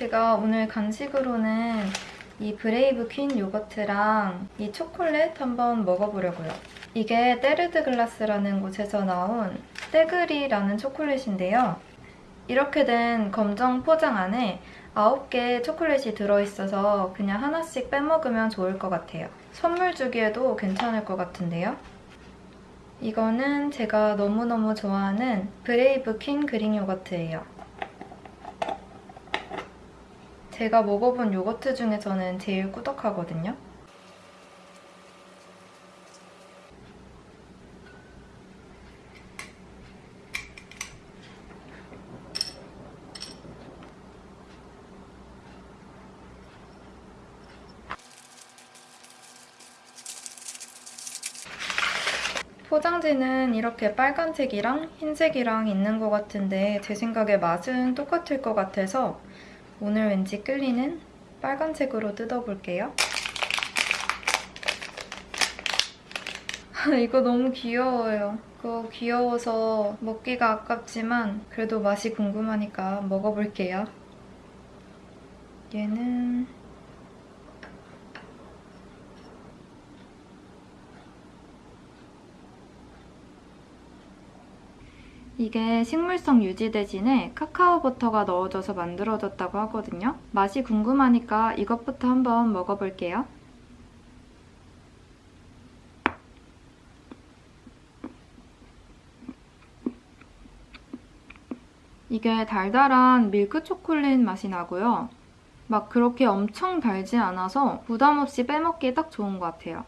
제가 오늘 간식으로는 이 브레이브 퀸 요거트랑 이 초콜릿 한번 먹어보려고요. 이게 떼르드 글라스라는 곳에서 나온 떼그리라는 초콜릿인데요. 이렇게 된 검정 포장 안에 9개 초콜릿이 들어있어서 그냥 하나씩 빼먹으면 좋을 것 같아요. 선물 주기에도 괜찮을 것 같은데요. 이거는 제가 너무너무 좋아하는 브레이브 퀸 그릭 요거트예요. 제가 먹어본 요거트 중에서는 제일 꾸덕하거든요. 포장지는 이렇게 빨간색이랑 흰색이랑 있는 것 같은데 제 생각에 맛은 똑같을 것 같아서 오늘 왠지 끌리는 빨간색으로 뜯어볼게요. 이거 너무 귀여워요. 이거 귀여워서 먹기가 아깝지만 그래도 맛이 궁금하니까 먹어볼게요. 얘는 이게 식물성 유지 대신에 카카오 버터가 넣어져서 만들어졌다고 하거든요. 맛이 궁금하니까 이것부터 한번 먹어볼게요. 이게 달달한 밀크 초콜릿 맛이 나고요. 막 그렇게 엄청 달지 않아서 부담 없이 빼먹기에 딱 좋은 것 같아요.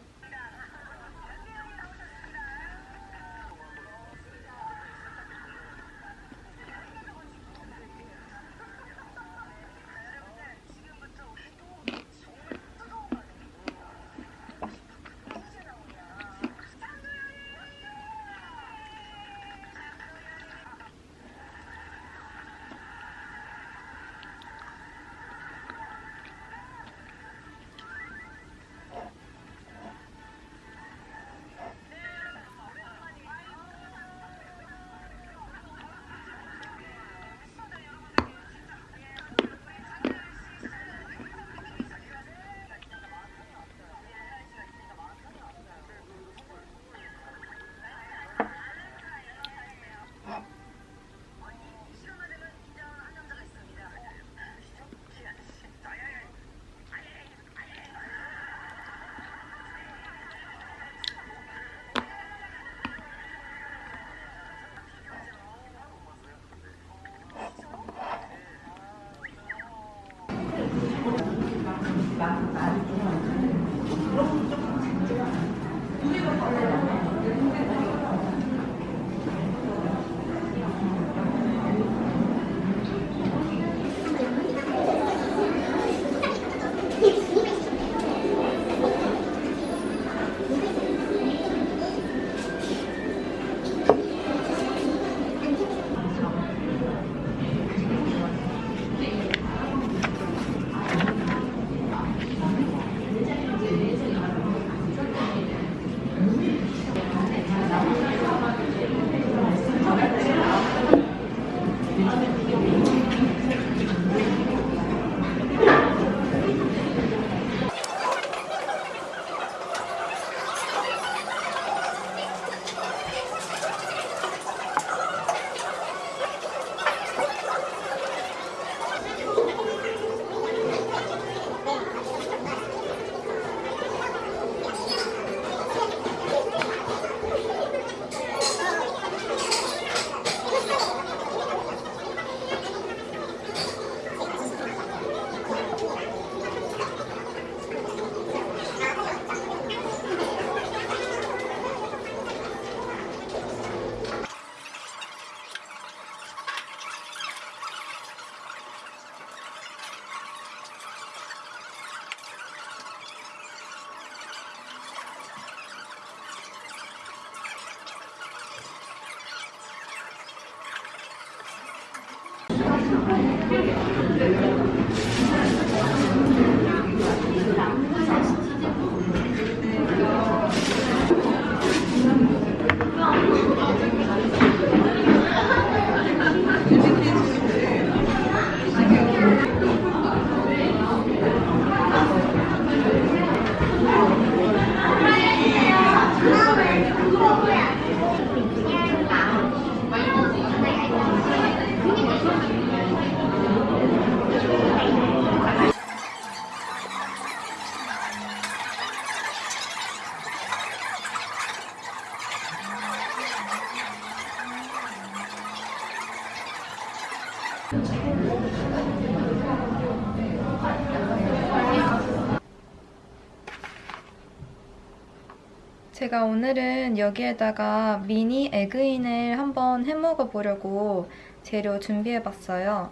오늘은 여기에다가 미니 에그인을 한번 해먹어 보려고 재료 준비해봤어요.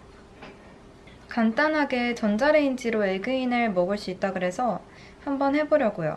간단하게 전자레인지로 에그인을 먹을 수 있다 그래서 한번 해보려고요.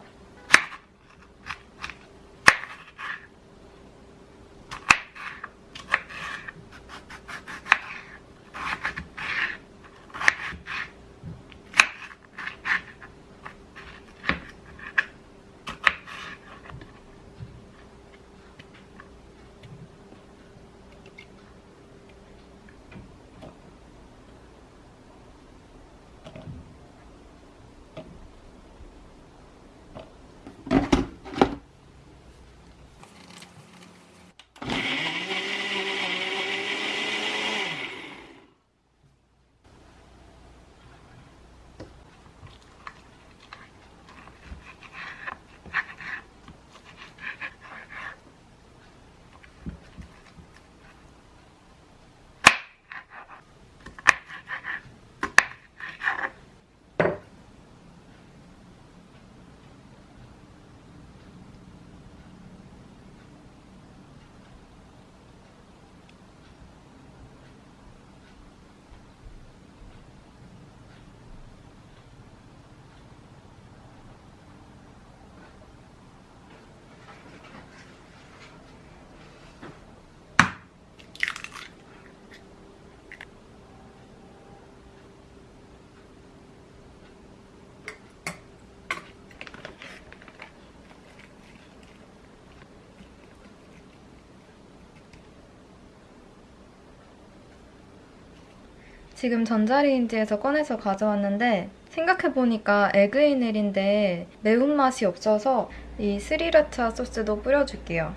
지금 전자레인지에서 꺼내서 가져왔는데 생각해보니까 에그이넬인데 매운맛이 없어서 이 스리라차 소스도 뿌려줄게요.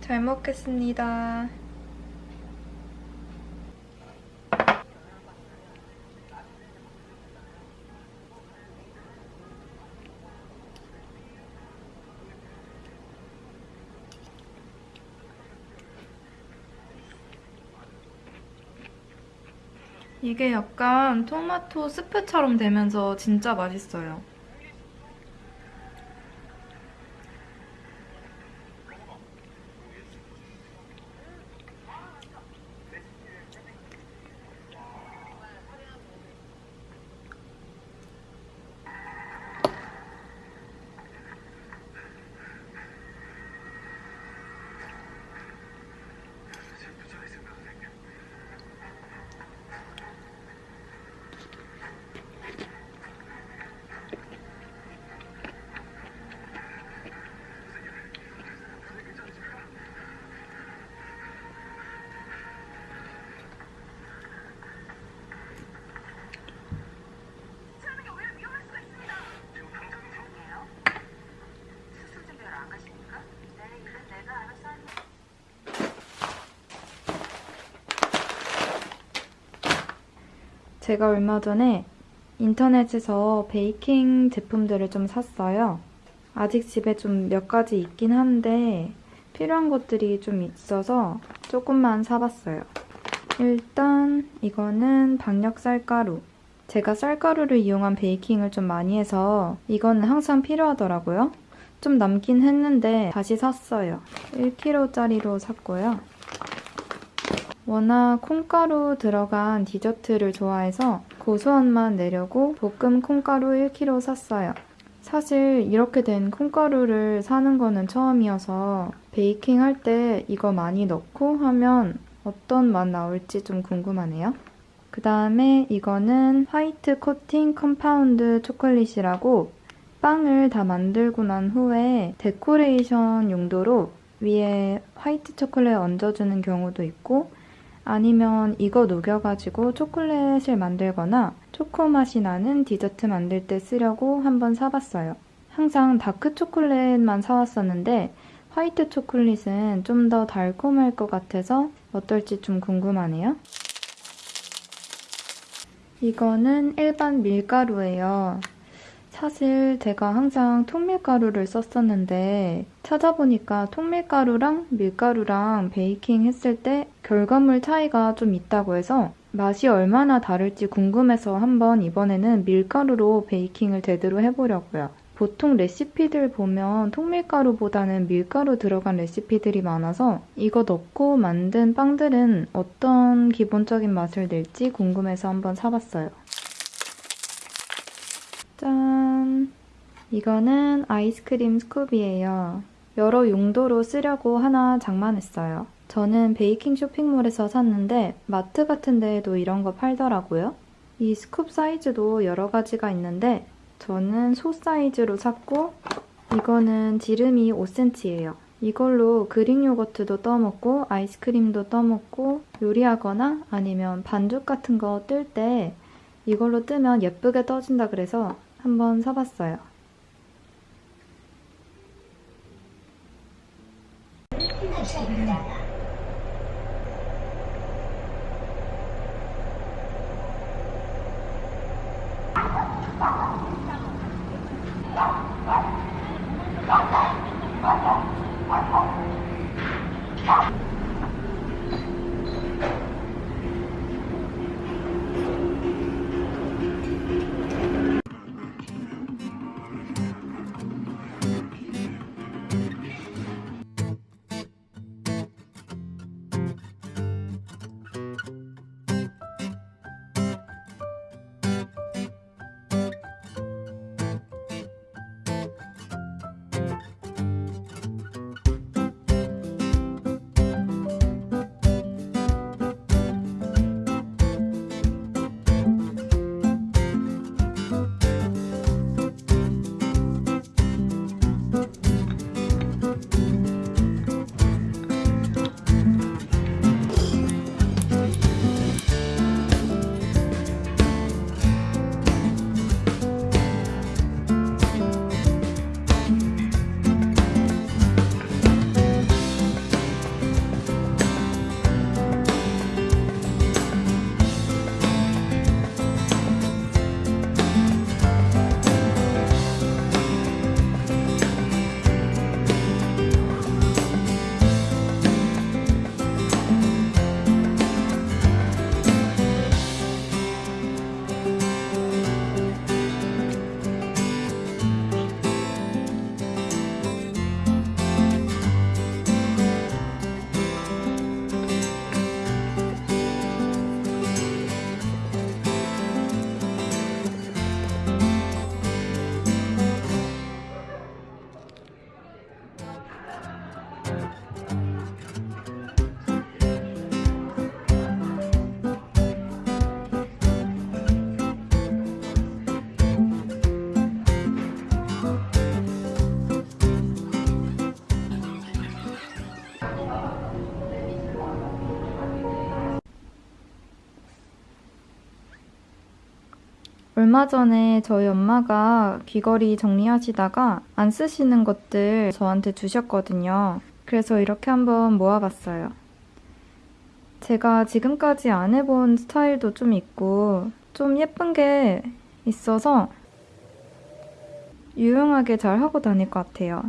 잘 먹겠습니다. 이게 약간 토마토 스프처럼 되면서 진짜 맛있어요. 제가 얼마 전에 인터넷에서 베이킹 제품들을 좀 샀어요. 아직 집에 좀 몇 가지 있긴 한데 필요한 것들이 좀 있어서 조금만 사봤어요. 일단 이거는 박력 쌀가루. 제가 쌀가루를 이용한 베이킹을 좀 많이 해서 이거는 항상 필요하더라고요. 좀 남긴 했는데 다시 샀어요. 1kg짜리로 샀고요. 워낙 콩가루 들어간 디저트를 좋아해서 고소한 맛 내려고 볶음 콩가루 1kg 샀어요. 사실 이렇게 된 콩가루를 사는 거는 처음이어서 베이킹 할 때 이거 많이 넣고 하면 어떤 맛 나올지 좀 궁금하네요. 그 다음에 이거는 화이트 코팅 compound 초콜릿이라고 빵을 다 만들고 난 후에 데코레이션 용도로 위에 화이트 초콜릿 얹어주는 경우도 있고 아니면 이거 녹여가지고 초콜릿을 만들거나 초코 맛이 나는 디저트 만들 때 쓰려고 한번 사봤어요. 항상 다크 초콜릿만 사왔었는데 화이트 초콜릿은 좀 더 달콤할 것 같아서 어떨지 좀 궁금하네요. 이거는 일반 밀가루예요. 사실 제가 항상 통밀가루를 썼었는데 찾아보니까 통밀가루랑 밀가루랑 베이킹 했을 때 결과물 차이가 좀 있다고 해서 맛이 얼마나 다를지 궁금해서 한번 이번에는 밀가루로 베이킹을 제대로 해보려고요. 보통 레시피들 보면 통밀가루보다는 밀가루 들어간 레시피들이 많아서 이거 넣고 만든 빵들은 어떤 기본적인 맛을 낼지 궁금해서 한번 사봤어요. 짠! 이거는 아이스크림 스쿱이에요. 여러 용도로 쓰려고 하나 장만했어요. 저는 베이킹 쇼핑몰에서 샀는데 마트 같은 데에도 이런 거 팔더라고요. 이 스쿱 사이즈도 여러 가지가 있는데 저는 소 사이즈로 샀고 이거는 지름이 5cm예요. 이걸로 그릭 요거트도 떠먹고 아이스크림도 떠먹고 요리하거나 아니면 반죽 같은 거 뜰 때 이걸로 뜨면 예쁘게 떠진다 그래서 한번 사봤어요. 얼마 전에 저희 엄마가 귀걸이 정리하시다가 안 쓰시는 것들 저한테 주셨거든요. 그래서 이렇게 한번 모아봤어요. 제가 지금까지 안 해본 스타일도 좀 있고 좀 예쁜 게 있어서 유용하게 잘 하고 다닐 것 같아요.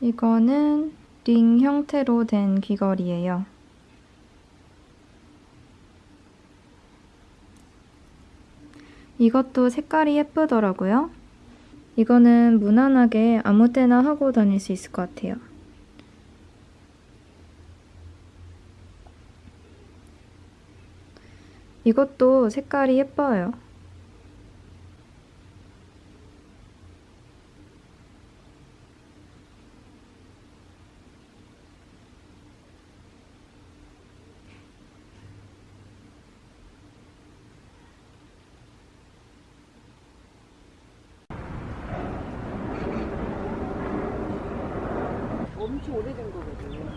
이거는 링 형태로 된 귀걸이에요. 이것도 색깔이 예쁘더라고요. 이거는 무난하게 아무 때나 하고 다닐 수 있을 것 같아요. 이것도 색깔이 예뻐요. 엄청 오래된 거거든.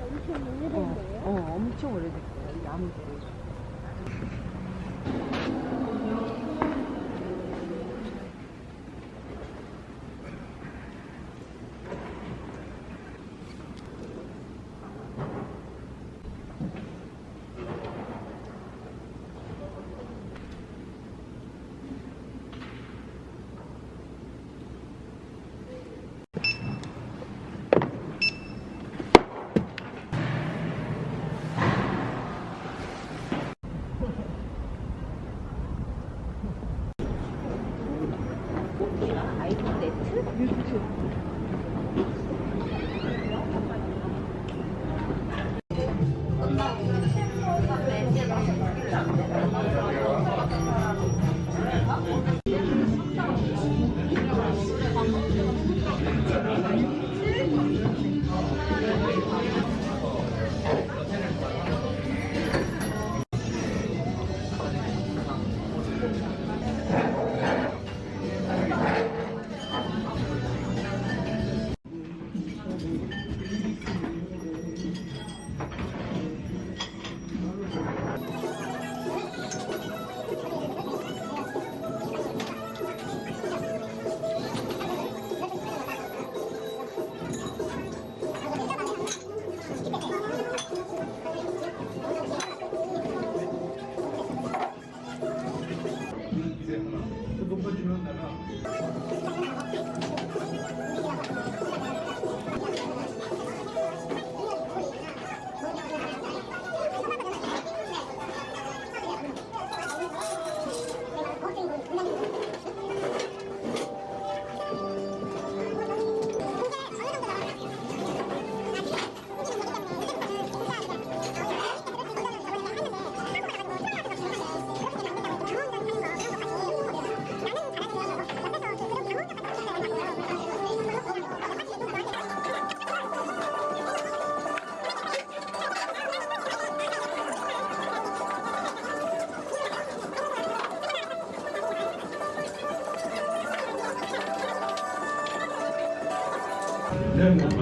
엄청 어, 오래된데요? 어, 엄청 오래된 거야. 나무들이. やからそこ自分だな。 준비는